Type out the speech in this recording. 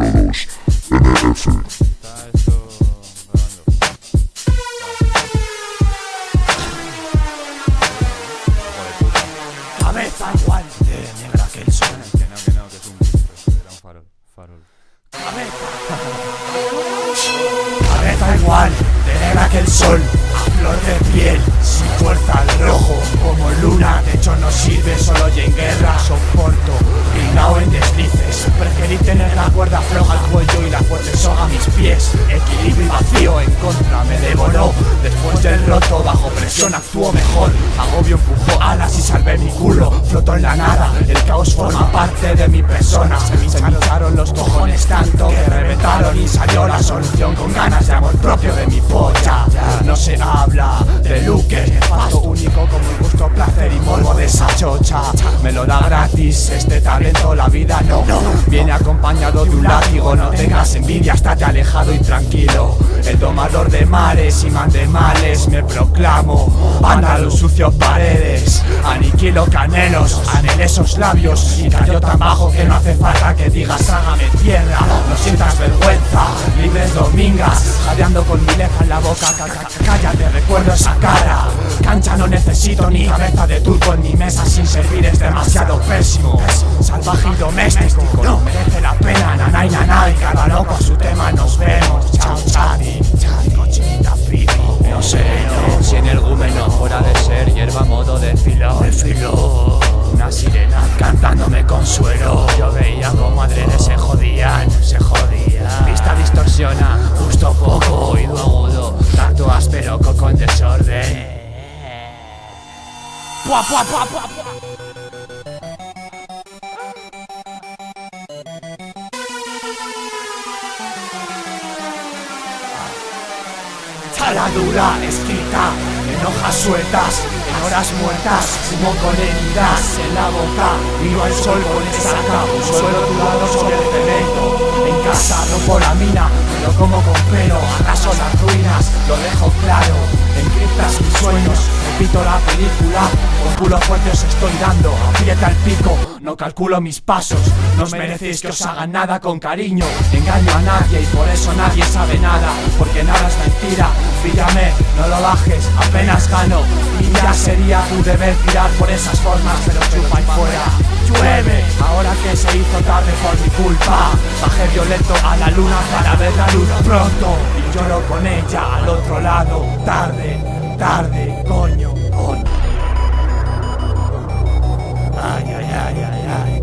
02 NF. Cabeza que el sol. Cabeza igual de negra que el sol. A flor de piel, sin fuerza al rojo. Como luna, de hecho presión actúo mejor. Agobio empujó alas y salvé mi culo. Floto en la nada, el caos forma parte de mi persona. Se me hincharon los cojones tanto que reventaron y salió la solución con ganas de amor propio de Me lo da gratis este talento, la vida no. Viene acompañado de un látigo, no tengas envidia, estate alejado y tranquilo. El domador de mares y man de males, me proclamo. Vándalo sucio paredes, aniquilo canelos, anhelé esos labios y cayó tan bajo que no hace falta que digas con mi lefa en la boca. ca- ca- Cállate, recuerdo esa cara. Cancha no necesito ni cabeza de turco en mi mesa sin servir es demasiado pésimo. Salvaje y doméstico, no merece la pena, nanay, nanay. Cada loco a su tema, nos vemos. Chao, chadi, chadi, cochinita, pibi. No sé, no, si en el gúmeno fuera de ser hierba modo de filo, de filo. Una sirena cantándome consuelo. Pua, pua, pua, pua, pua. Taladura escrita en hojas sueltas, en horas muertas, humo con heridas en la boca, miro al sol con esa capa, un suelo dudado sobre el cemento. En casa rompo la mina, pelo, arraso las ruinas, lo dejo claro. Encriptas mis sueños, repito la película, con culo fuerte os estoy dando, aprieta el pico, no calculo mis pasos, no os merecéis que os hagan nada con cariño, engaño a nadie y por eso nadie sabe nada, porque nada es mentira, píllame, no lo bajes, apenas gano, y ya sería tu deber tirar por esas formas, pero chupa y fuera. Ahora que se hizo tarde por mi culpa Bajé violento a la luna para ver la luz pronto. Y lloro con ella al otro lado. Tarde, tarde, coño, coño. Ay, ay, ay, ay, ay,